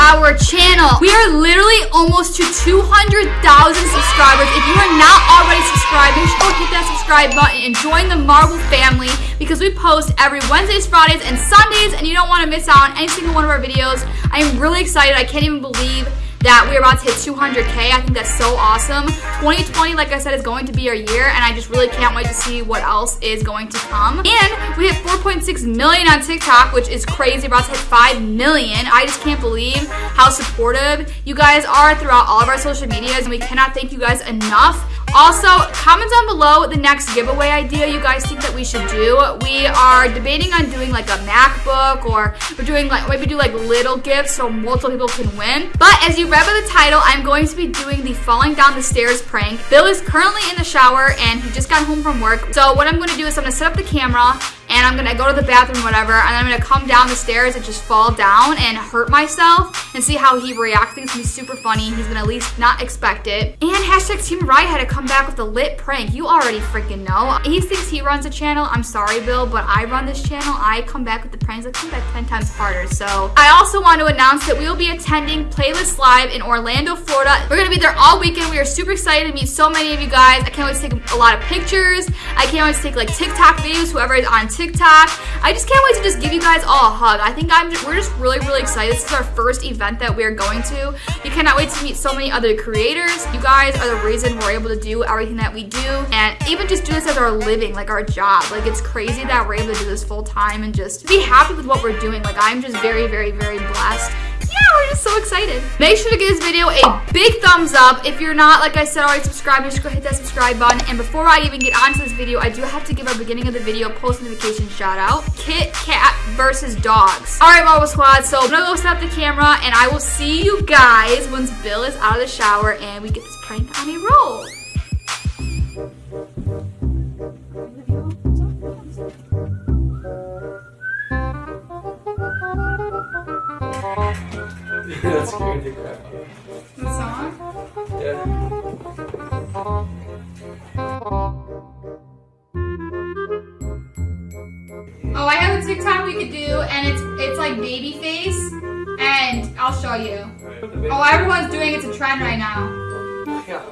our channel. We are literally almost to 200,000 subscribers. If you are not already subscribed, make sure to hit that subscribe button and join the Marvel family because we post every Wednesdays, Fridays, and Sundays, and you don't want to miss out on any single one of our videos. I am really excited. I can't even believe that we're about to hit 200k. I think that's so awesome. 2020, like I said, is going to be our year, and I just really can't wait to see what else is going to come. And we hit 4.6 million on TikTok, which is crazy. We're about to hit 5 million. I just can't believe how supportive you guys are throughout all of our social medias, and we cannot thank you guys enough. Also, comment down below the next giveaway idea you guys think that we should do. We are debating on doing like a MacBook or we're doing like maybe do like little gifts so multiple people can win. But as you read by the title, I'm going to be doing the falling down the stairs prank. Bill is currently in the shower and he just got home from work. So what I'm going to do is I'm going to set up the camera and I'm gonna go to the bathroom, whatever, and I'm gonna come down the stairs and just fall down and hurt myself and see how he reacts. It's gonna be super funny. He's gonna at least not expect it. And hashtag Team Riot had to come back with a lit prank. You already freaking know. He thinks he runs a channel. I'm sorry, Bill, but I run this channel. I come back with the pranks. I come back 10 times harder. So I also want to announce that we will be attending Playlist Live in Orlando, Florida. We're gonna be there all weekend. We are super excited to meet so many of you guys. I can't wait to take a lot of pictures. I can't wait to take like TikTok videos, whoever is on TikTok TikTok. I just can't wait to just give you guys all a hug. I think I'm just, we're just really, really excited. This is our first event that we're going to. You cannot wait to meet so many other creators. You guys are the reason we're able to do everything that we do and even just do this as our living, like our job. Like it's crazy that we're able to do this full time and just be happy with what we're doing. Like I'm just very, very, very blessed Oh, we're just so excited. Make sure to give this video a big thumbs up. If you're not, like I said, already subscribed, just go hit that subscribe button. And before I even get onto this video, I do have to give our beginning of the video post notification shout out. Kit Kat versus dogs. All right, Marvel Squad. So I'm gonna go set up the camera and I will see you guys once Bill is out of the shower and we get this prank on a roll. That scared the crap out The song? Yeah. Oh, I have a TikTok we could do, and it's it's like baby face, and I'll show you. Oh, everyone's doing it's a trend right now. Yeah.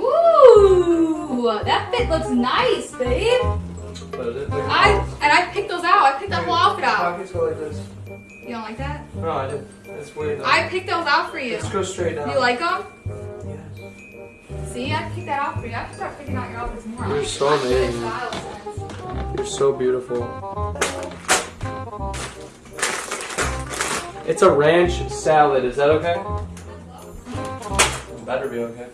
Ooh, that fit looks nice, babe. I and I picked those out. I picked that whole outfit out. Pockets go like this. You don't like that? No, I didn't. That's weird. Though. I picked those out for you. Let's go straight down. You like them? Yes. See, I picked that out for you. I have to start picking out your outfits more. You're so amazing. You're so beautiful. It's a ranch salad. Is that okay? Better be okay.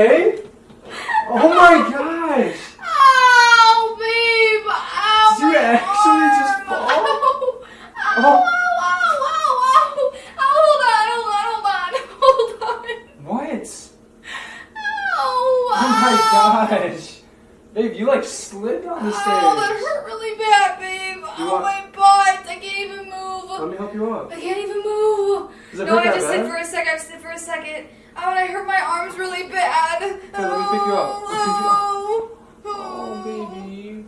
Okay? Oh my gosh! Ow, babe! Ow! Did you actually arm. just fall? Ow! Ow! Oh. Ow! Ow! Ow! Ow! Hold on! Hold on! Hold on! Hold on! What? Ow! Oh my gosh! Babe, you like slid on the stairs. Ow! That hurt really bad, babe! You oh my butt! I can't even move. Let me help you up. I can't even move. No, I that to sit for a second. I have sit for a second. Oh, and I hurt my arms really bad. let me pick you up. Let me pick you up. Oh, Oh, baby.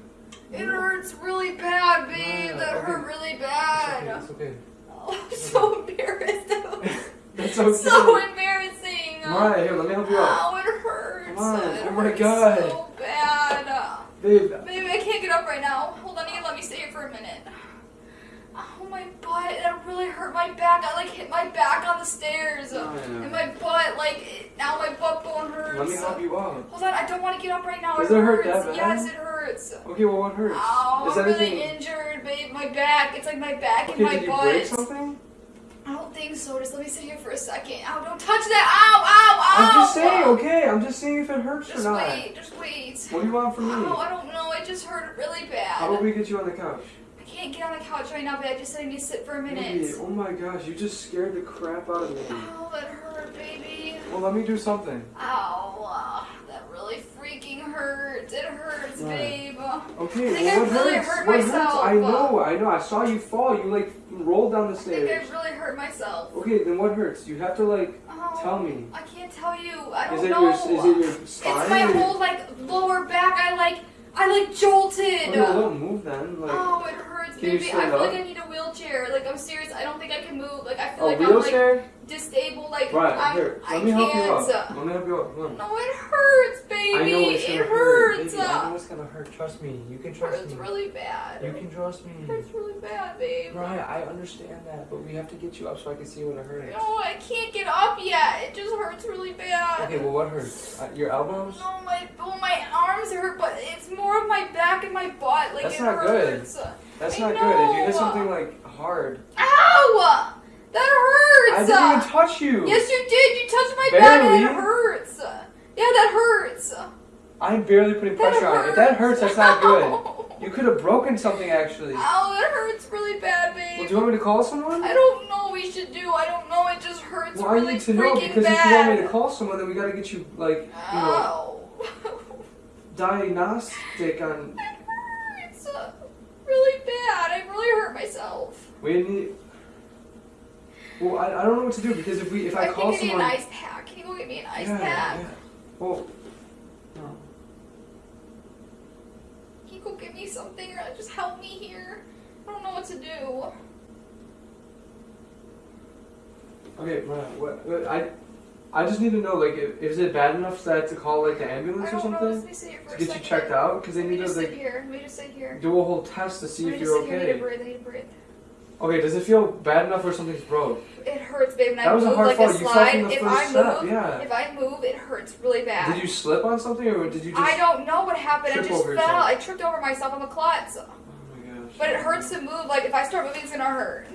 It hurts really bad, babe. Ah, that okay. hurt really It's bad. okay. It's okay. Oh, I'm so embarrassed. That's okay. so embarrassing. Alright, here, let me help you up. Ow, it hurts. Come on. It Oh my God. So bad. Babe, Baby, I can't get up right now. Hold on, you can let me stay here for a minute. Oh, my butt. That really hurt my back. I like hit my back on the stairs. Oh, yeah. And my butt, like, it, now my butt bone hurts. let me help you up. Hold on, I don't want to get up right now. Does it it hurt that bad? Yes, it hurts. Okay, well, what hurts? Ow, Is I'm anything... really injured, babe. My back. It's like my back Okay, and my did you butt. break something? I don't think so. Just let me sit here for a second. Ow, don't touch that. Ow, ow, ow. I'm just saying, okay? I'm just seeing if it hurts Just or not. Just wait, just wait. What do you want from me? Oh, I don't know. It just hurt really bad. How about we get you on the couch? I can't get on the couch right now, but I just said I need to sit for a minute. Baby, oh my gosh, you just scared the crap out of me. Ow, that hurt, baby. Well, let me do something. Ow, uh, that really freaking hurts. It hurts, Right. babe. Okay, I think well, I what really hurts? hurt what myself. hurts? I know, I know. I saw you fall. You like rolled down the I think I really hurt myself. Okay, then what hurts? You have to like Oh, tell me. I can't tell you. I don't Is it know. your is it your spine? It's my whole like lower back. I like I like jolted. Okay, well, don't move then. Like oh, it hurts, baby. I feel like? I need a wheelchair. Like I'm serious. I don't think I can move. Like I feel a like I'm like disabled. Like right I'm, here. I Let me help you can't. up. Let me help you up. Come on. No, it hurts, baby. I know it's gonna it hurt. hurts. Baby, I know it's gonna hurt. Trust me. You can It trust hurts me. really bad. You can trust me. It hurts really bad, babe. Right, I understand that, but we have to get you up so I can see what it hurts. No, I can't get up yet. It just hurts really bad. Okay, well, what hurts? Uh, your elbows? No, my well, my arms hurt, but it's more of my back and my butt. Like That's it not good. That's I not good. If you hit something like hard, Ow! That hurts. I didn't even touch you. yes, you did. You touched my back and it hurts. Yeah, that hurts. I'm barely putting That pressure on it. If that hurts, that's not good. You could have broken something actually. Well, Ow, that hurts really bad, babe. do you want me to call someone? I don't know what we should do. I don't know. It just hurts Well, really I need to know because bad. if you want me to call someone, then we gotta get you like you know Ow. Diagnostic on. it hurts really bad. I really hurt myself. We need. Well, I, I don't know what to do because if we if I, I call think I need someone. an ice pack. Can you go get me an ice yeah, pack? yeah. Well, no. Can you go get me something or just help me here? I don't know what to do. Okay, what, what I I just need to know like if, is it bad enough that I have to call like the ambulance or know. something Let me sit here for to a get you checked out because they need to like here. Let me just sit here. do a whole test to see Let if you're sit here. I need to okay. breathe. I need to breathe. Okay, does it feel bad enough where something's broke? It hurts, babe. When I That was a move hard like fall. a You fell slide, from the if first I step, move, yeah. if I move, it hurts really bad. Did you slip on something or did you just? I don't know what happened. I just fell. yourself? I tripped over myself on the klutz. Oh my gosh. But it hurts to move. Like if I start moving, it's gonna hurt.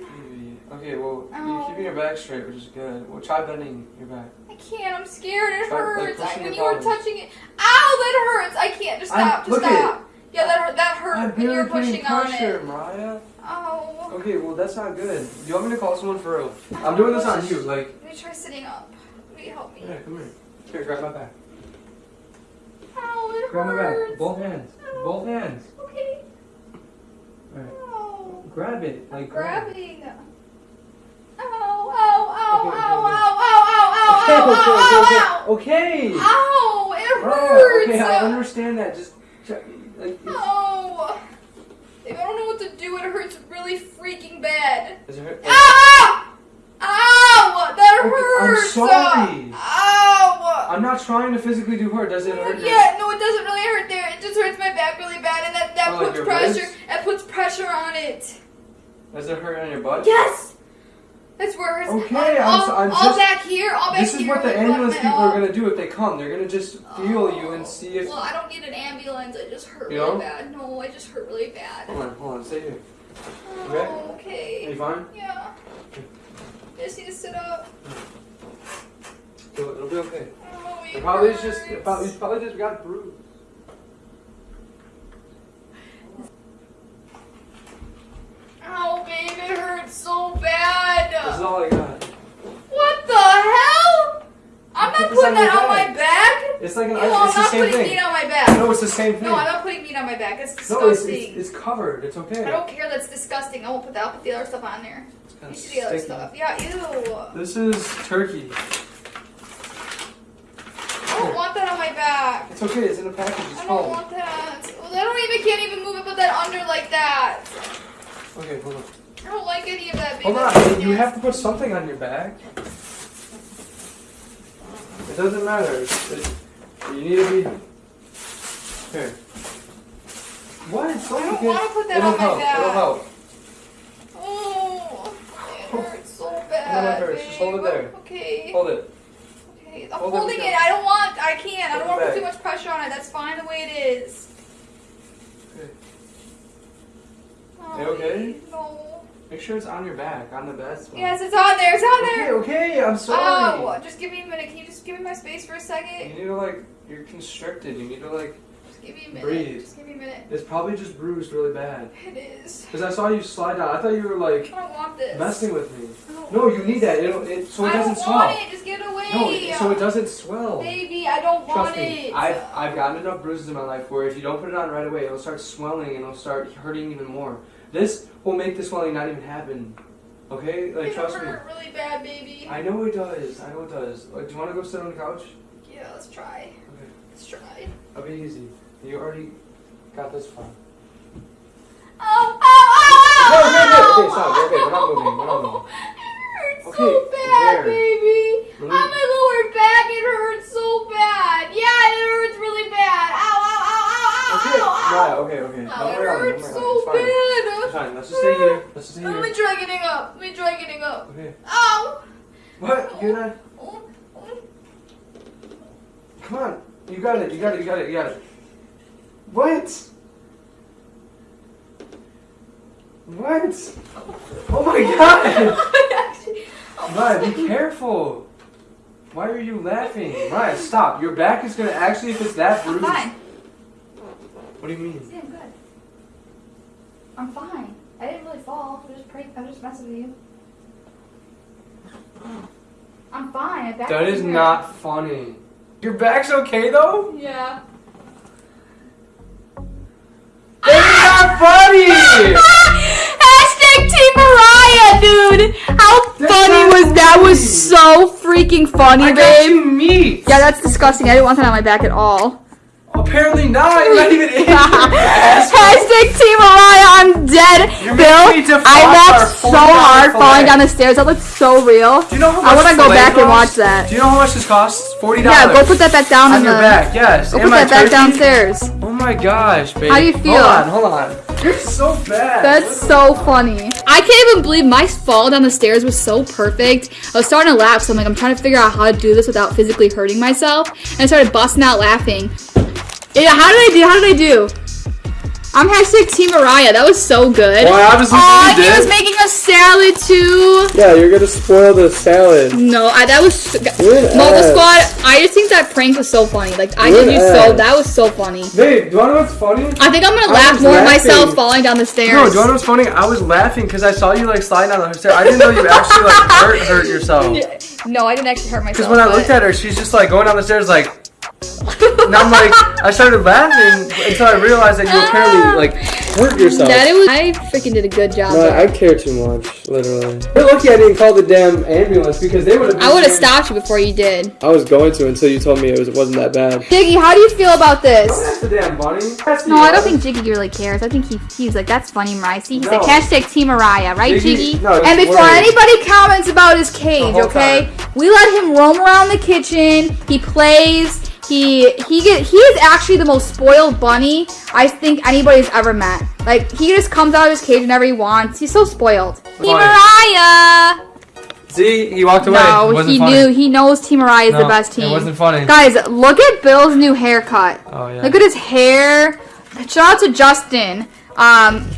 Okay, well Ow. you're keeping your back straight, which is good. Well, try bending your back. I can't. I'm scared. It Try, like, hurts. I, pushing when you were touching it, ow, that hurts. I can't. Just I'm- stop. Just look at stop. Yeah, that hurt. That hurt I'm when You're pushing on pressure, it. Mariah. Oh. Okay, well that's not good. Do you want me to call someone for real? I'm doing this on you. Like, Let me try sitting up. Will you help me? yeah, come here. Here, grab my back. Ow, it Grab my back. Both hands. Ow. Both hands. Okay. Alright. Ow. Oh. Grab it. Like, grab it. Grabbing. Ow, ow, ow, Okay, ow, okay, ow, ow, ow, Okay, ow, okay, ow, okay, ow, ow. okay. Okay. Ow, it Mariah, hurts. okay, I understand that. Just, check, like, Oh. Babe, I don't know what to do. It hurts really freaking bad. does it hurt? Ow! Ow! That Okay, I'm sorry. Ow! I'm not trying to physically do hurt. Does it hurt? your- Yeah, no, it doesn't really hurt there. It just hurts my back really bad, and that, that Oh, puts your pressure. ribs? It puts pressure on it. Does it hurt on your butt? Yes. That's it hurts. Okay, I'm so- I'm all just- back here, all back This is what the ambulance people are oh. gonna do if they come. They're gonna just feel you and oh, see if. Well, I don't need an ambulance. I just hurt You really don't? bad. No, I just hurt really bad. Hold on, hold on. Stay here. Oh, Okay. Are you fine? Yeah. I just need to sit up. It'll, it'll be okay. Oh, it It probably hurts. just. It probably, you probably just got bruised. Ow, babe, it hurts so bad. This is all I got. What the hell? I'm not putting that on my back. It's like an. No, I'm the not same putting thing. meat on my back. No, it's the same thing. No, I'm not putting meat on my back. It's No, it's, disgusting. it's, it's covered. It's okay. I don't care. That's disgusting. I won't put that. I'll put the other stuff on there. It's You see the other stuff. Yeah, ew. This is turkey. I don't want that on my back. It's okay. It's in a package. It's I don't home. want that. Well, I don't even can't even move it. Put that under like that. Okay, hold on. I don't like any of that. Hold on. You have to put something on your back. It doesn't matter. It's, it, you need to be. Here. What? It's I don't wanna put that It'll on my help. back. It'll help. Oh, it hurts so No, bad. it hurts. Just hold it there. Okay. Hold it. Okay. I'm Hold holding together. it. I don't want. I can't. I don't want to put too much pressure on it. That's fine the way it is. Oh, okay. Oh, okay? No. Make sure it's on your back, on the best one. Yes, it's on there. It's on there. okay, okay. I'm sorry. Oh, just give me a minute. Can you just give me my space for a second? You need to like, you're constricted. You need to like. Just give me a minute. Breathe. Just give me a minute. It's probably just bruised really bad. It is. Cause I saw you slide down. I thought you were like I don't want this. messing with me. No, you need that. It'll, it so it I don't doesn't swell. want it. Just get it away. No, so it doesn't swell. Baby, I don't want Trust me, it. I've, I've gotten enough bruises in my life where if you don't put it on right away, it'll start swelling and it'll start hurting even more. This will make the swelling not even happen. Okay? Like, It'll trust me. really bad, baby. I know it does. I know it does. Like, do you want to go sit on the couch? Yeah, let's try. Okay. Let's try. I'll be easy. You already got this far. Oh, oh, oh, oh, oh! No, oh, okay, okay, okay, oh, stop. oh, Okay, we're not moving, we're not moving. It hurts Okay, so bad, where? baby. On my lower back, it hurts so Okay, ow, ow. right, okay, okay. Oh, Don't it worry about it, hurts don't so worry about it. It's fine. It's bad. fine. Let's just stay here. Let's just stay here. Let me try getting up. Let me try getting up. Okay. Ow. What? You're not. Oh, oh. Come on. You got it. You got it. You got it. You got it. What? What? Oh my god! Actually, Ryan, be careful. Why are you laughing? Ryan, stop. Your back is gonna actually, if it's that I'm bruised. Fine. What do you mean? See, I'm good. I'm fine. I didn't really fall. I was just praying. I was just messing with you. I'm fine. My back That is doesn't funny. Your back's okay though? Yeah. That's not funny! Hashtag Team Mariah, dude. How That's funny not was that? Was so freaking funny, I got babe. you meat. Yeah, that's disgusting. I didn't want that on my back at all. Apparently not. You're not even in. Hashtag Team Mariah, I'm dead. You're Bill, making me defy I laughed so hard falling down the stairs. That looked so real. Do you know how I wanna go filet back and watch that. Do you know how much this costs? Forty dollars. Yeah, go put that back down on in your the. back. Yes. Go put that back downstairs. Oh my gosh, babe. How do you feel? Hold on, hold on. You're so bad. That's so funny. I can't even believe my fall down the stairs was so perfect. I was starting to laugh, so I'm like, I'm trying to figure out how to do this without physically hurting myself. And I started busting out laughing. Yeah, how did I do? How did I do? I'm hashtag Team Mariah. That was so good. Well, I obviously Aw, he did. was making a salad too. Yeah, you're gonna spoil the salad. No, I, that was You're an Mobile. Squad. I just think that prank was so funny. Like I You're did you so. That was so funny. Babe, do you wanna know what's funny? I think I'm gonna I laugh was more at laughing. myself falling down the stairs. No, do you wanna know what's funny? I was laughing because I saw you like slide down the stairs. I didn't know you actually like hurt hurt yourself. No, I didn't actually hurt myself. Because when I looked at her, she's just like going down the stairs like. And I'm like, I started laughing until I realized that you apparently ah. like hurt yourself. that it was. I freaking did a good job. No, there. I care too much, literally. You're lucky I didn't call the damn ambulance because they would have. I would have stopped you before you did. I was going to until you told me it was it wasn't that bad. Jiggy, how do you feel about this? That's the damn bunny. That's No, I don't think Jiggy really cares. I think he he's like, that's funny, Mariah. See, he's No. like, hashtag Team Mariah, right, Jiggy- Jiggy? no, and before worried. anybody comments about his cage, okay, time. we let him roam around the kitchen. He plays. He he get he is actually the most spoiled bunny I think anybody's ever met. Like he just comes out of his cage whenever he wants. He's so spoiled. Team Mariah. See, he walked away. No, he funny. knew. He knows Team Mariah is the best team. It wasn't funny. Guys, look at Bill's new haircut. Oh yeah. Look at his hair. Shout out to Justin. Um,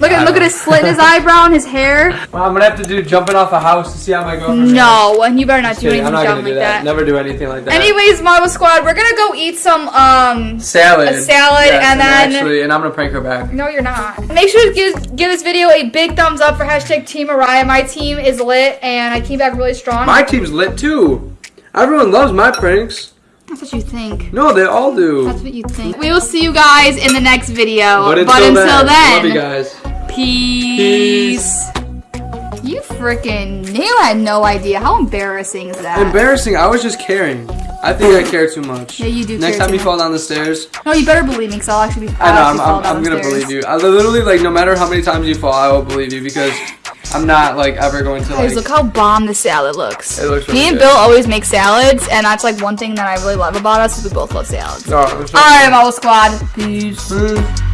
look at look at his slit in his eyebrow and his hair. Well, I'm gonna have to do jumping off a house to see how my girlfriend. No, and you better not Just do kidding, anything dumb like that. that. Never do anything like that. Anyways, Marvel Squad, we're gonna go eat some um. salad. a salad Yes, and then- actually, and I'm gonna prank her back. No, you're not. Make sure to give give this video a big thumbs up for hashtag Team Mariah. My team is lit, and I came back really strong. My team's lit too. Everyone loves my pranks. That's what you think. No, they all do. That's what you think. We will see you guys in the next video. But until, then, then love you guys. Peace. You freaking knew I had no idea. How embarrassing is that? Embarrassing. I was just caring. I think I care too much. Yeah, you do Next time you much. fall down the stairs, no, you better believe me, because I'll actually be. I know I'm, I'm, I'm gonna stairs. believe you. I literally like no matter how many times you fall, I will believe you because I'm not like ever going to Guys, like. look how bomb the salad looks. It looks really Me and good. Bill always make salads, and that's like one thing that I really love about us is we both love salads. It's All right, Marvel Squad. Peace. Mm.